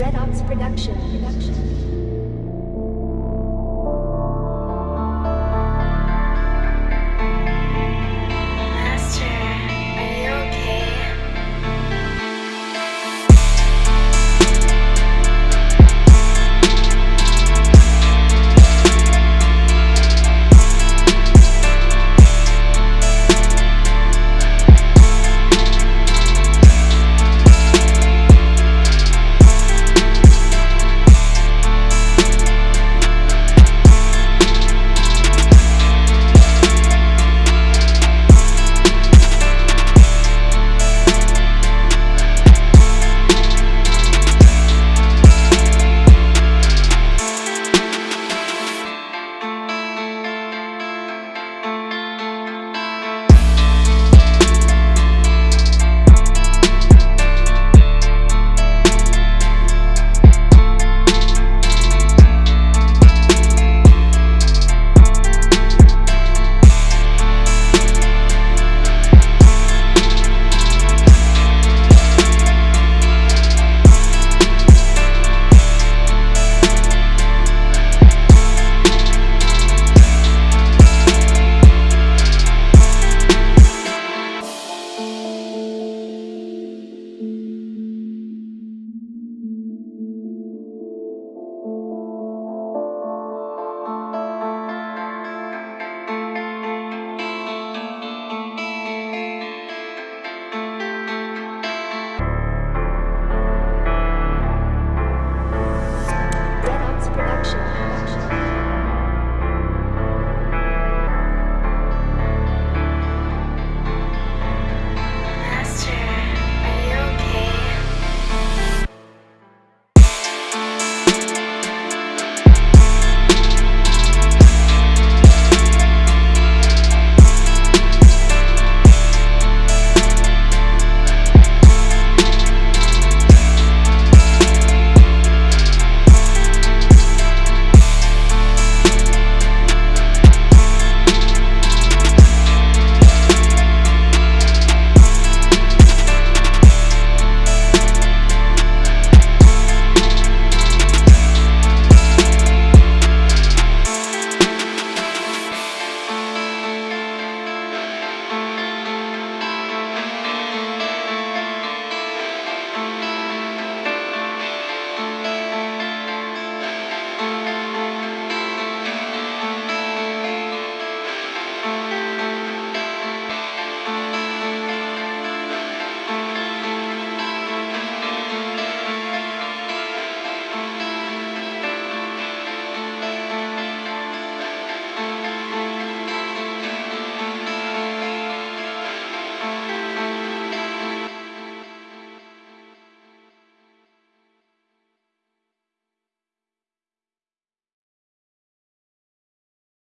Redox production. production.